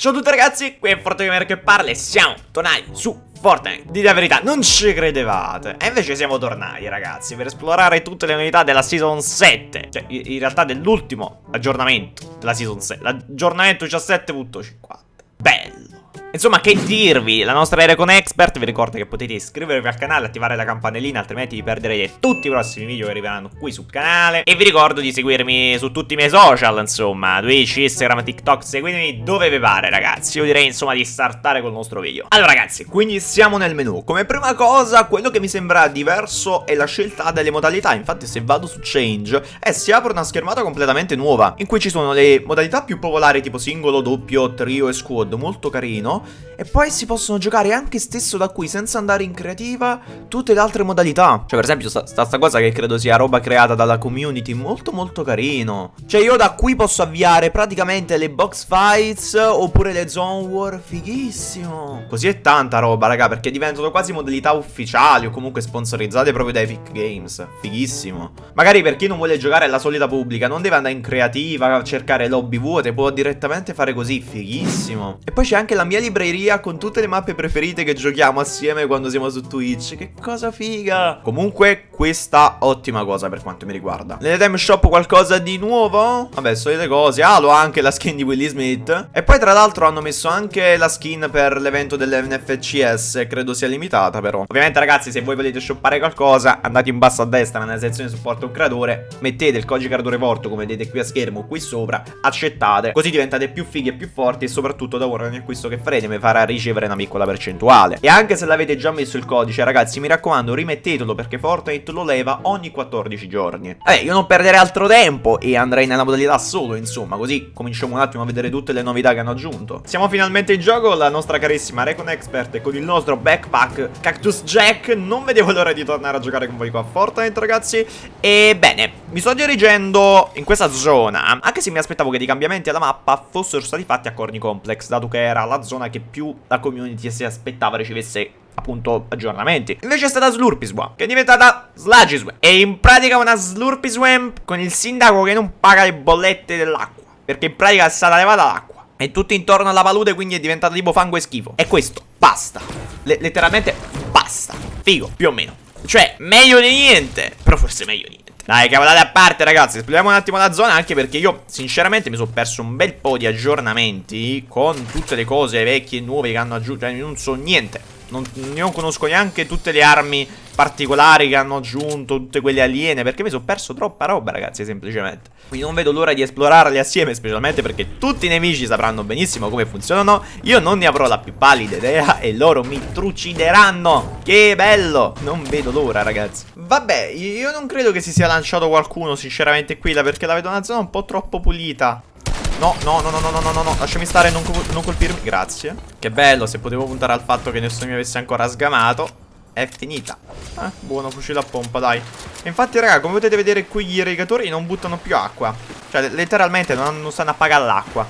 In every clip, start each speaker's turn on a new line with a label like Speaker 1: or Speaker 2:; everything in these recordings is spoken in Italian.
Speaker 1: Ciao a tutti ragazzi, qui è Fortegamer che parla e siamo tornati su Fortnite. Dite la verità, non ci credevate. E invece siamo tornati ragazzi per esplorare tutte le novità della Season 7. Cioè, in realtà dell'ultimo aggiornamento della Season 7. L'aggiornamento 17.50. Bello. Insomma, che dirvi, la nostra Recon Expert vi ricorda che potete iscrivervi al canale, attivare la campanellina, altrimenti vi perderete tutti i prossimi video che arriveranno qui sul canale. E vi ricordo di seguirmi su tutti i miei social, insomma, Twitch, Instagram, TikTok, seguitemi dove vi pare, ragazzi. Io direi, insomma, di startare col nostro video. Allora, ragazzi, quindi siamo nel menu. Come prima cosa, quello che mi sembra diverso è la scelta delle modalità. Infatti, se vado su Change, eh, si apre una schermata completamente nuova, in cui ci sono le modalità più popolari, tipo singolo, doppio, trio e squad, molto carino. E poi si possono giocare anche stesso da qui senza andare in creativa tutte le altre modalità. Cioè per esempio sta, sta, cosa che credo sia roba creata dalla community molto molto carino. Cioè io da qui posso avviare praticamente le box fights oppure le zone war. Fighissimo. Così è tanta roba raga perché diventano quasi modalità ufficiali o comunque sponsorizzate proprio da Epic Games. Fighissimo. Magari per chi non vuole giocare alla solita pubblica non deve andare in creativa, cercare lobby vuote, può direttamente fare così. Fighissimo. E poi c'è anche la mia libreria con tutte le mappe preferite che giochiamo assieme quando siamo su Twitch. Che cosa figa! Comunque, questa ottima cosa per quanto mi riguarda. Nell'Edem Shop qualcosa di nuovo? Vabbè, solite cose. Ah, l'ho anche la skin di Willy Smith. E poi tra l'altro hanno messo anche la skin per l'evento dell'NFCS. Credo sia limitata però. Ovviamente ragazzi, se voi volete shoppare qualcosa, andate in basso a destra nella sezione supporto un creatore. Mettete il codice creatore porto come vedete qui a schermo, qui sopra. Accettate. Così diventate più fighi e più forti. E soprattutto da ora ogni acquisto che farete mi farà ricevere una piccola percentuale. E anche se l'avete già messo il codice, ragazzi, mi raccomando, rimettetelo perché Fortnite lo leva ogni 14 giorni. Vabbè, io non perderei altro tempo e andrei nella modalità solo, insomma, così cominciamo un attimo a vedere tutte le novità che hanno aggiunto. Siamo finalmente in gioco, la nostra carissima Recon Expert con il nostro backpack Cactus Jack. Non vedevo l'ora di tornare a giocare con voi qua a Fortnite, ragazzi. E bene, mi sto dirigendo in questa zona, anche se mi aspettavo che i cambiamenti alla mappa fossero stati fatti a Corny Complex, dato che era la zona che più la community si aspettava ricevesse appunto aggiornamenti. Invece è stata Slurpiswamp, che è diventata Sludgiswamp. E in pratica una Slurpiswamp con il sindaco che non paga le bollette dell'acqua. Perché in pratica è stata levata l'acqua. E tutto intorno alla palude quindi è diventata tipo fango e schifo. E questo, basta. Le letteralmente basta. Figo, più o meno. Cioè, meglio di niente. Però forse meglio di niente. Dai, cavolate a parte, ragazzi. Esploriamo un attimo la zona. Anche perché io, sinceramente, mi sono perso un bel po' di aggiornamenti. Con tutte le cose vecchie e nuove che hanno aggiunto. Cioè, non so niente. Non, non, conosco neanche tutte le armi particolari che hanno aggiunto, tutte quelle aliene, perché mi sono perso troppa roba, ragazzi, semplicemente. Quindi non vedo l'ora di esplorarle assieme, specialmente perché tutti i nemici sapranno benissimo come funzionano. Io non ne avrò la più pallida idea e loro mi trucideranno. Che bello! Non vedo l'ora, ragazzi. Vabbè, io non credo che si sia lanciato qualcuno, sinceramente, qui, perché la vedo una zona un po' troppo pulita. No, no, no, no, no, no, no, no, lasciami stare, non, non colpirmi Grazie Che bello, se potevo puntare al fatto che nessuno mi avesse ancora sgamato È finita. Eh, buono, fucile a pompa, dai. E Infatti, raga, come potete vedere qui gli irrigatori non buttano più acqua. Cioè, letteralmente non, non stanno a pagare l'acqua.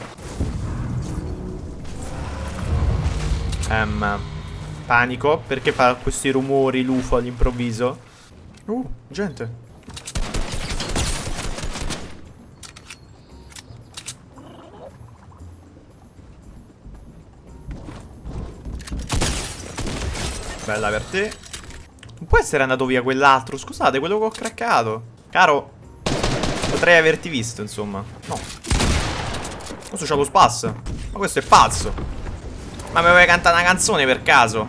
Speaker 1: Ehm Panico Perché fa questi rumori l'UFO all'improvviso? Uh, gente Bella per te. Non può essere andato via quell'altro Scusate, quello che ho craccato. Caro Potrei averti visto, insomma. No. Questo c'ha lo spass Ma questo è pazzo. Ma mi vuoi cantare una canzone per caso?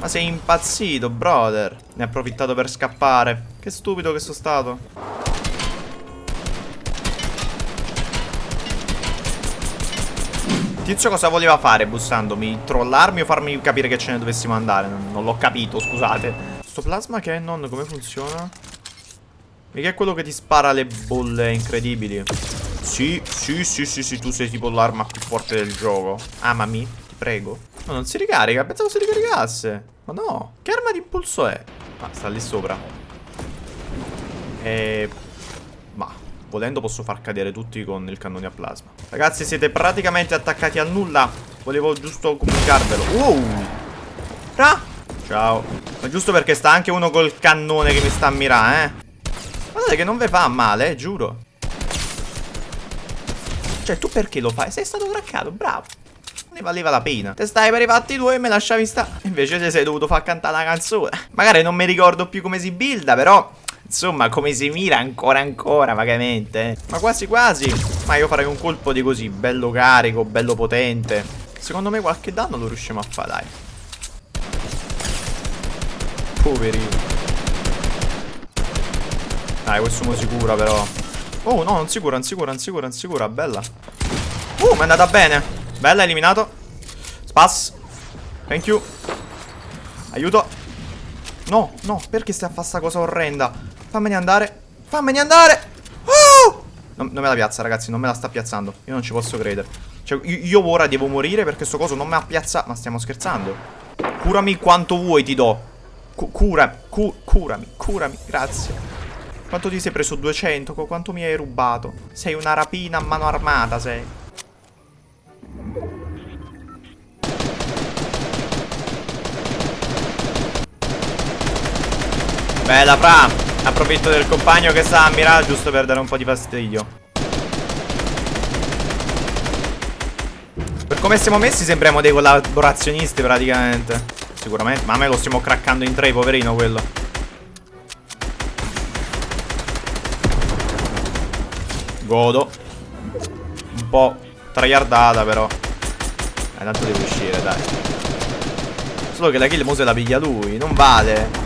Speaker 1: Ma sei impazzito, brother. Ne ha approfittato per scappare. Che stupido che sono stato Tizio cosa voleva fare bussandomi? Trollarmi o farmi capire che ce ne dovessimo andare? Non, non l'ho capito, scusate. Sto plasma cannon come funziona? Mica è quello che ti spara le bolle incredibili. Sì, sì, sì, sì, sì, tu sei tipo l'arma più forte del gioco. Amami, ti prego. No, non si ricarica, pensavo si ricaricasse. Ma no, che arma di impulso è? Ah, sta lì sopra. E... Volendo posso far cadere tutti con il cannone a plasma. Ragazzi, siete praticamente attaccati a nulla. Volevo giusto comunicarvelo. Wow! Ah! Ciao. Ma giusto perché sta anche uno col cannone che mi sta a mirare, eh. Guardate che non vi fa male, eh, giuro. Cioè, tu perché lo fai? Sei stato craccato, bravo. Ne valeva la pena. Te stai per i fatti tuoi e me lasciavi stare. Invece te sei dovuto far cantare la canzone. Magari non mi ricordo più come si builda, però... Insomma, come si mira ancora ancora, vagamente. Ma quasi quasi. Ma io farei un colpo di così, bello carico, bello potente. Secondo me qualche danno lo riusciamo a fare, dai. Poverino. Dai, questo mo sicura però. Oh, no, non sicura, non sicura, non sicura, non sicura, bella. Uh, mi è andata bene. Bella, eliminato. Spas. Thank you. Aiuto. No, no, perché stai a fare sta cosa orrenda? Fammene andare. Fammene andare. Oh! Non, non me la piazza, ragazzi, non me la sta piazzando. Io non ci posso credere. Cioè, io, io ora devo morire perché sto coso non me la piazza. Ma stiamo scherzando? Curami quanto vuoi, ti do. Cu cura, cu curami, curami, grazie. Quanto ti sei preso? 200? Qu- Quanto mi hai rubato? Sei una rapina a mano armata, sei. Bella, Fra. Approfitto del compagno che sta a mirare giusto per dare un po' di fastidio. Per come siamo messi sembriamo dei collaborazionisti praticamente. Sicuramente. Ma a me lo stiamo craccando in tre, poverino quello. Godo. Un po' tryhardata però. Eh, tanto devo uscire, dai. Solo che la kill mo se la piglia lui, non vale.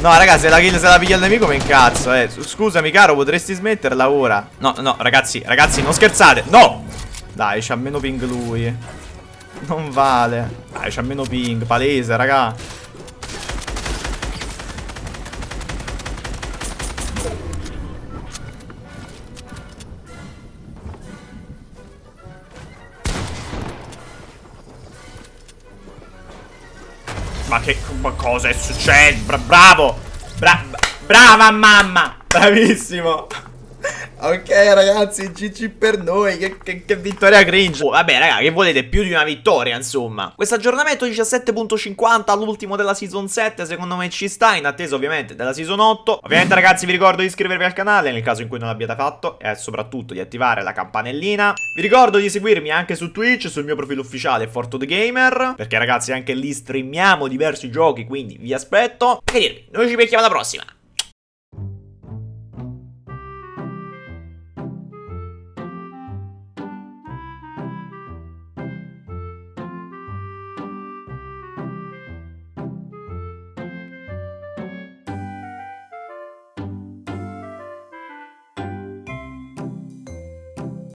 Speaker 1: No, ragazzi, se la kill se la piglia il nemico mi incazzo, eh. Scusami, caro, potresti smetterla ora? No, no, ragazzi, ragazzi, non scherzate. No! Dai, c'ha meno ping lui. Non vale. Dai, c'ha meno ping, palese, raga. Ma che cosa è successo? Bra- bravo! Bra- brava mamma! Bravissimo! Ok ragazzi, GG per noi, che, che- che vittoria cringe. Oh, Vabbè raga, che volete? Più di una vittoria insomma. Questo aggiornamento 17.50 all'ultimo della season 7 Secondo me ci sta, in attesa ovviamente della season 8 Ovviamente ragazzi vi ricordo di iscrivervi al canale Nel caso in cui non l'abbiate fatto E soprattutto di attivare la campanellina. Vi ricordo di seguirmi anche su Twitch Sul mio profilo ufficiale Forto The Gamer Perché ragazzi anche lì streamiamo diversi giochi Quindi vi aspetto. E che dirvi, noi ci becchiamo alla prossima